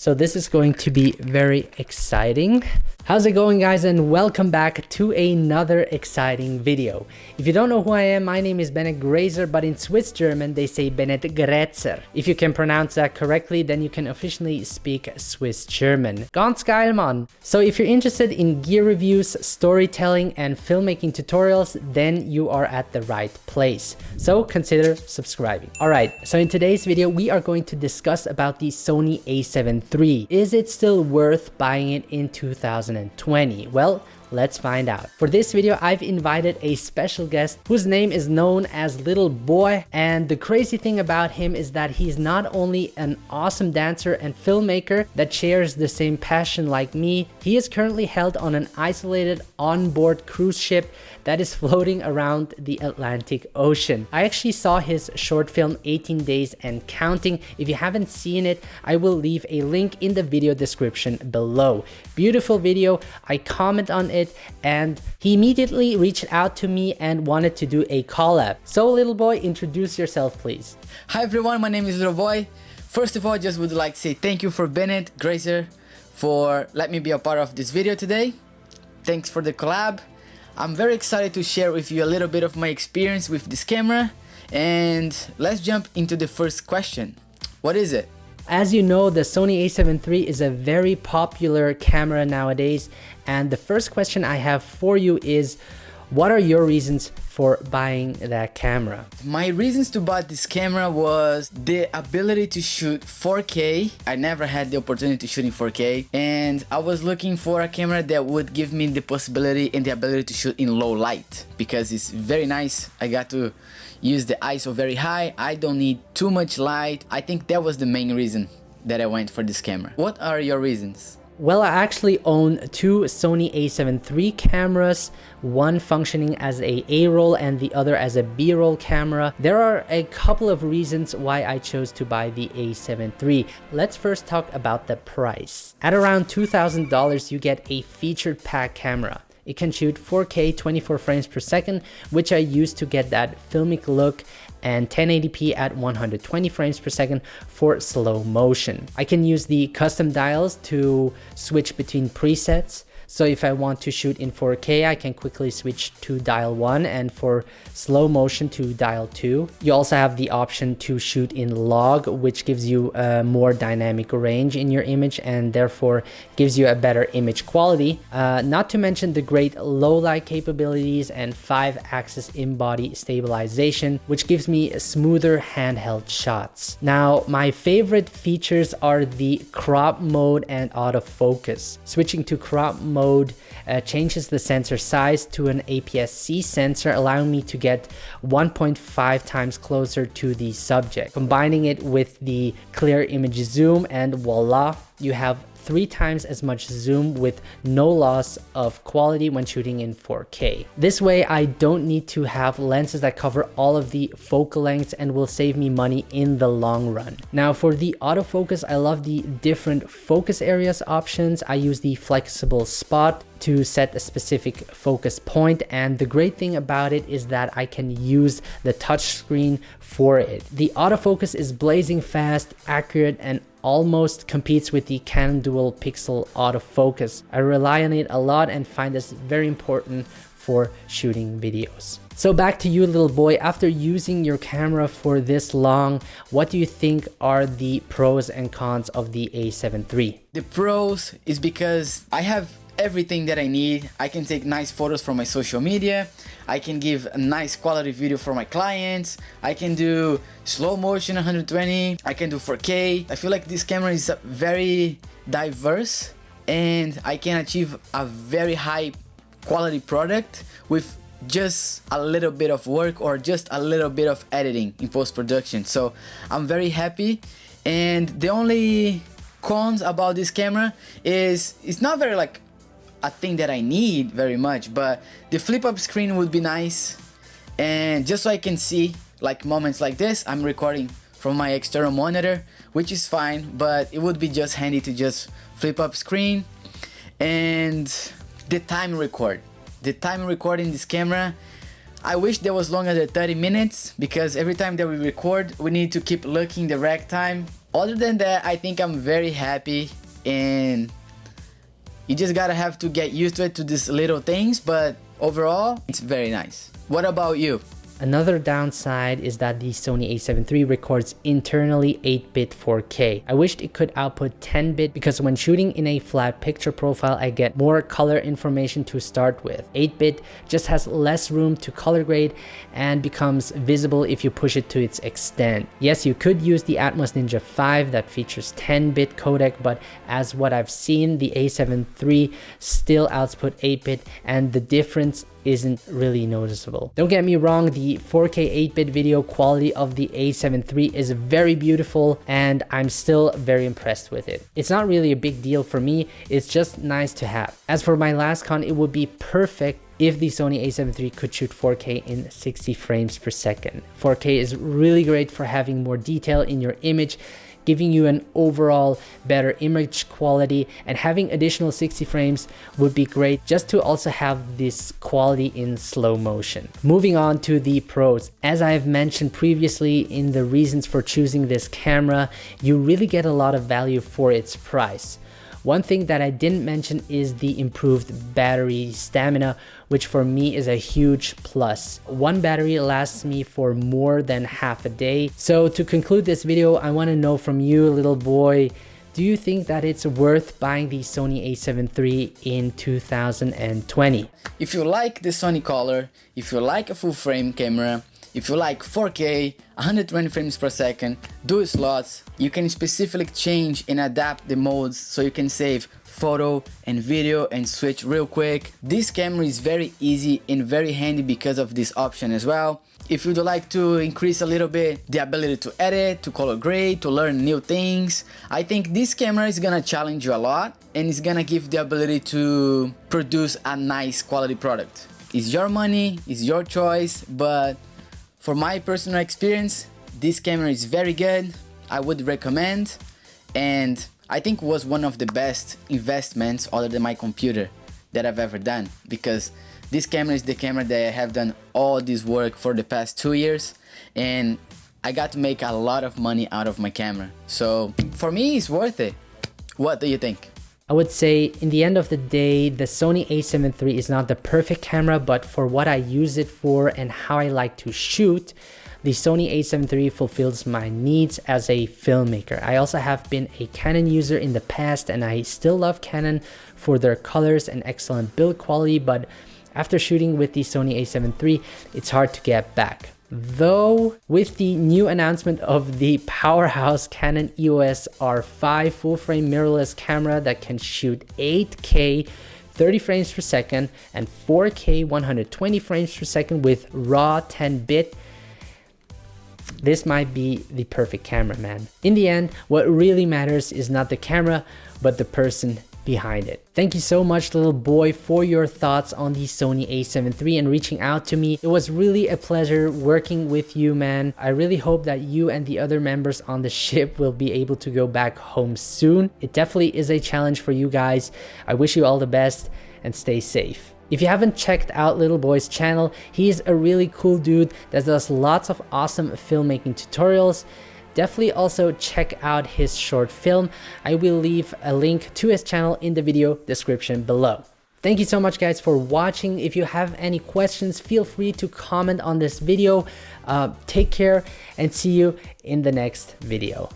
So this is going to be very exciting. How's it going guys and welcome back to another exciting video. If you don't know who I am, my name is Bennett Grazer but in Swiss German they say Bennett Grätzer. If you can pronounce that correctly then you can officially speak Swiss German. Ganz geil man! So if you're interested in gear reviews, storytelling and filmmaking tutorials then you are at the right place. So consider subscribing. Alright, so in today's video we are going to discuss about the Sony a7 III. Is it still worth buying it in 2020? Well, Let's find out. For this video, I've invited a special guest whose name is known as Little Boy. And the crazy thing about him is that he's not only an awesome dancer and filmmaker that shares the same passion like me, he is currently held on an isolated onboard cruise ship that is floating around the Atlantic Ocean. I actually saw his short film 18 Days and Counting. If you haven't seen it, I will leave a link in the video description below. Beautiful video. I comment on it it and he immediately reached out to me and wanted to do a collab. So little boy, introduce yourself please. Hi everyone, my name is Little Boy. First of all, I just would like to say thank you for Bennett Grazer for letting me be a part of this video today. Thanks for the collab. I'm very excited to share with you a little bit of my experience with this camera and let's jump into the first question. What is it? As you know, the Sony a7 III is a very popular camera nowadays. And the first question I have for you is, what are your reasons for buying that camera? My reasons to buy this camera was the ability to shoot 4K. I never had the opportunity to shoot in 4K and I was looking for a camera that would give me the possibility and the ability to shoot in low light because it's very nice. I got to use the ISO very high. I don't need too much light. I think that was the main reason that I went for this camera. What are your reasons? Well, I actually own two Sony a7 III cameras, one functioning as a A-roll and the other as a B-roll camera. There are a couple of reasons why I chose to buy the a7 III. Let's first talk about the price. At around $2,000, you get a featured pack camera. It can shoot 4K 24 frames per second, which I use to get that filmic look and 1080p at 120 frames per second for slow motion. I can use the custom dials to switch between presets so if I want to shoot in 4K, I can quickly switch to dial 1 and for slow motion to dial 2. You also have the option to shoot in log, which gives you a more dynamic range in your image and therefore gives you a better image quality. Uh, not to mention the great low light capabilities and 5-axis in-body stabilization, which gives me smoother handheld shots. Now, my favorite features are the crop mode and autofocus. Switching to crop mode mode uh, changes the sensor size to an APS-C sensor, allowing me to get 1.5 times closer to the subject. Combining it with the clear image zoom and voila, you have three times as much zoom with no loss of quality when shooting in 4K. This way, I don't need to have lenses that cover all of the focal lengths and will save me money in the long run. Now for the autofocus, I love the different focus areas options. I use the flexible spot to set a specific focus point and the great thing about it is that I can use the touchscreen for it. The autofocus is blazing fast, accurate and almost competes with the Canon dual pixel autofocus. I rely on it a lot and find this very important for shooting videos. So back to you little boy, after using your camera for this long, what do you think are the pros and cons of the a7 III? The pros is because I have everything that I need. I can take nice photos from my social media. I can give a nice quality video for my clients. I can do slow motion 120. I can do 4K. I feel like this camera is very diverse and I can achieve a very high quality product with just a little bit of work or just a little bit of editing in post-production so I'm very happy and the only cons about this camera is it's not very like a thing that I need very much, but the flip up screen would be nice. And just so I can see like moments like this, I'm recording from my external monitor, which is fine, but it would be just handy to just flip up screen. And the time record. The time recording this camera, I wish there was longer than 30 minutes because every time that we record, we need to keep looking the rack time other than that, I think I'm very happy and you just gotta have to get used to it to these little things, but overall, it's very nice. What about you? Another downside is that the Sony a7 III records internally 8-bit 4K. I wished it could output 10-bit because when shooting in a flat picture profile, I get more color information to start with. 8-bit just has less room to color grade and becomes visible if you push it to its extent. Yes, you could use the Atomos Ninja 5 that features 10-bit codec, but as what I've seen, the a7 III still output 8-bit and the difference isn't really noticeable. Don't get me wrong, the 4K 8-bit video quality of the A7 III is very beautiful and I'm still very impressed with it. It's not really a big deal for me, it's just nice to have. As for my last con, it would be perfect if the Sony a7 III could shoot 4K in 60 frames per second. 4K is really great for having more detail in your image giving you an overall better image quality and having additional 60 frames would be great just to also have this quality in slow motion. Moving on to the pros. As I've mentioned previously in the reasons for choosing this camera, you really get a lot of value for its price. One thing that I didn't mention is the improved battery stamina, which for me is a huge plus. One battery lasts me for more than half a day. So to conclude this video, I want to know from you, little boy, do you think that it's worth buying the Sony a7 III in 2020? If you like the Sony color, if you like a full frame camera, if you like 4K, 120 frames per second, dual slots, you can specifically change and adapt the modes so you can save photo and video and switch real quick. This camera is very easy and very handy because of this option as well. If you'd like to increase a little bit the ability to edit, to color grade, to learn new things, I think this camera is gonna challenge you a lot and it's gonna give the ability to produce a nice quality product. It's your money, it's your choice, but for my personal experience, this camera is very good. I would recommend and I think was one of the best investments other than my computer that I've ever done because this camera is the camera that I have done all this work for the past two years and I got to make a lot of money out of my camera. So for me, it's worth it. What do you think? I would say in the end of the day, the Sony a7 III is not the perfect camera, but for what I use it for and how I like to shoot, the Sony a7 III fulfills my needs as a filmmaker. I also have been a Canon user in the past and I still love Canon for their colors and excellent build quality, but after shooting with the Sony a7 III, it's hard to get back. Though with the new announcement of the powerhouse Canon EOS R5 full-frame mirrorless camera that can shoot 8K 30 frames per second and 4K 120 frames per second with raw 10-bit this might be the perfect camera man. In the end, what really matters is not the camera, but the person behind it. Thank you so much little boy for your thoughts on the Sony a7 III and reaching out to me. It was really a pleasure working with you man. I really hope that you and the other members on the ship will be able to go back home soon. It definitely is a challenge for you guys. I wish you all the best and stay safe. If you haven't checked out Little Boy's channel, he's a really cool dude that does lots of awesome filmmaking tutorials Definitely also check out his short film. I will leave a link to his channel in the video description below. Thank you so much guys for watching. If you have any questions, feel free to comment on this video. Uh, take care and see you in the next video.